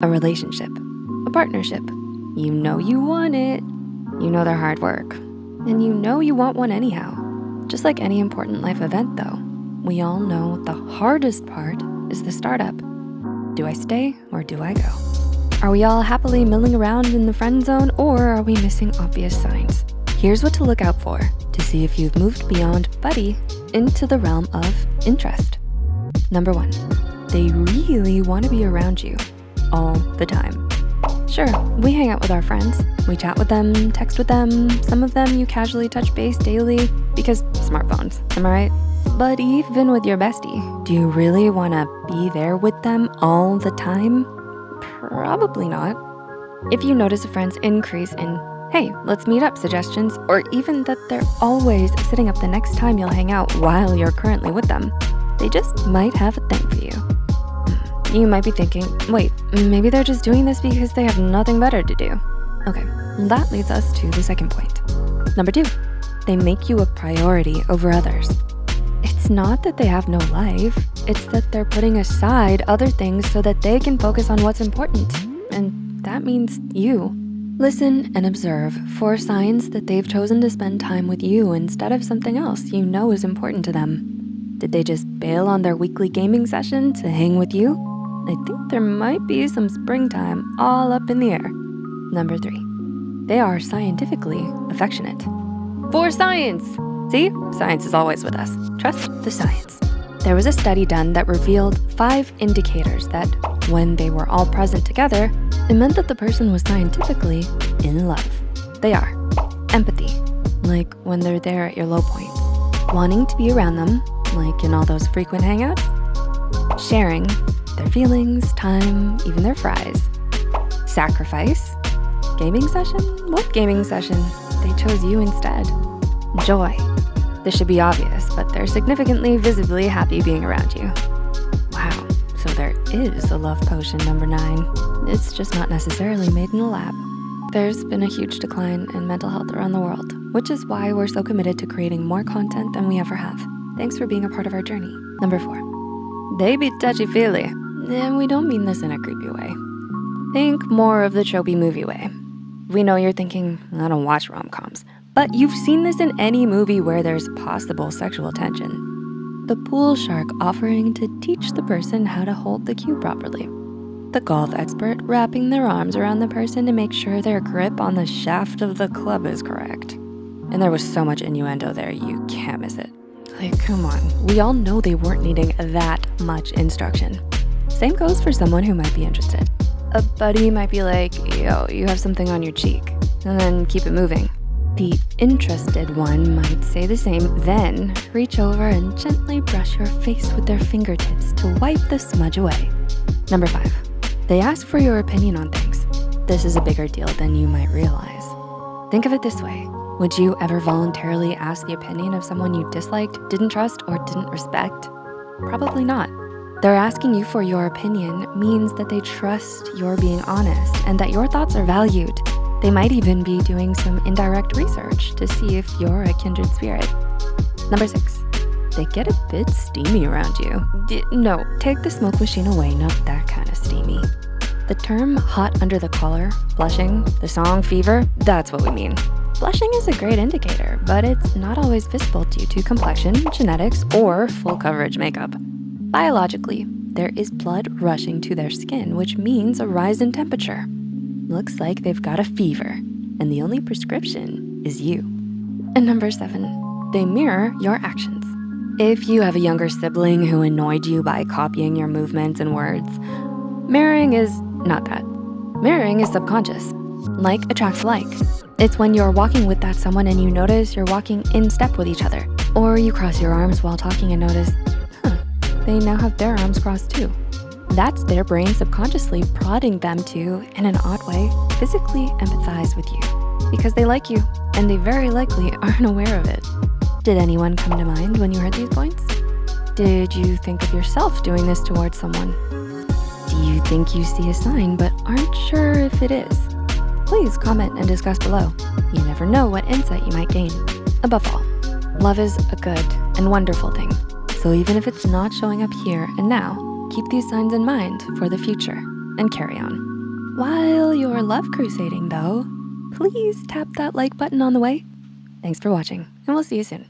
a relationship, a partnership. You know you want it. You know they're hard work. And you know you want one anyhow. Just like any important life event though, we all know the hardest part is the startup. Do I stay or do I go? Are we all happily milling around in the friend zone or are we missing obvious signs? Here's what to look out for to see if you've moved beyond buddy into the realm of interest. Number one, they really wanna be around you all the time. Sure, we hang out with our friends. We chat with them, text with them. Some of them you casually touch base daily because smartphones, am I right? But even with your bestie, do you really wanna be there with them all the time? Probably not. If you notice a friend's increase in, hey, let's meet up suggestions, or even that they're always sitting up the next time you'll hang out while you're currently with them, they just might have a thing for you. You might be thinking, wait, maybe they're just doing this because they have nothing better to do. Okay, that leads us to the second point. Number two, they make you a priority over others. It's not that they have no life, it's that they're putting aside other things so that they can focus on what's important. And that means you. Listen and observe for signs that they've chosen to spend time with you instead of something else you know is important to them. Did they just bail on their weekly gaming session to hang with you? I think there might be some springtime all up in the air. Number three, they are scientifically affectionate. For science! See, science is always with us. Trust the science. There was a study done that revealed five indicators that when they were all present together, it meant that the person was scientifically in love. They are empathy, like when they're there at your low point. Wanting to be around them, like in all those frequent hangouts. Sharing their feelings, time, even their fries. Sacrifice, gaming session? What gaming session? They chose you instead. Joy, this should be obvious, but they're significantly visibly happy being around you. Wow, so there is a love potion number nine. It's just not necessarily made in a lab. There's been a huge decline in mental health around the world, which is why we're so committed to creating more content than we ever have. Thanks for being a part of our journey. Number four, they be touchy-feely. And we don't mean this in a creepy way. Think more of the tropey movie way. We know you're thinking, I don't watch rom-coms, but you've seen this in any movie where there's possible sexual tension. The pool shark offering to teach the person how to hold the cue properly. The golf expert wrapping their arms around the person to make sure their grip on the shaft of the club is correct. And there was so much innuendo there, you can't miss it. Like, come on, we all know they weren't needing that much instruction. Same goes for someone who might be interested. A buddy might be like, yo, you have something on your cheek, and then keep it moving. The interested one might say the same, then reach over and gently brush your face with their fingertips to wipe the smudge away. Number five, they ask for your opinion on things. This is a bigger deal than you might realize. Think of it this way. Would you ever voluntarily ask the opinion of someone you disliked, didn't trust, or didn't respect? Probably not. They're asking you for your opinion means that they trust you're being honest and that your thoughts are valued. They might even be doing some indirect research to see if you're a kindred spirit. Number six, they get a bit steamy around you. D no, take the smoke machine away, not that kind of steamy. The term hot under the collar, blushing, the song fever, that's what we mean. Blushing is a great indicator, but it's not always visible due to complexion, genetics, or full coverage makeup. Biologically, there is blood rushing to their skin, which means a rise in temperature. Looks like they've got a fever, and the only prescription is you. And number seven, they mirror your actions. If you have a younger sibling who annoyed you by copying your movements and words, mirroring is not that. Mirroring is subconscious. Like attracts like. It's when you're walking with that someone and you notice you're walking in step with each other. Or you cross your arms while talking and notice, they now have their arms crossed too. That's their brain subconsciously prodding them to, in an odd way, physically empathize with you because they like you and they very likely aren't aware of it. Did anyone come to mind when you heard these points? Did you think of yourself doing this towards someone? Do you think you see a sign but aren't sure if it is? Please comment and discuss below. You never know what insight you might gain. Above all, love is a good and wonderful thing. So even if it's not showing up here and now, keep these signs in mind for the future and carry on. While you're love crusading though, please tap that like button on the way. Thanks for watching and we'll see you soon.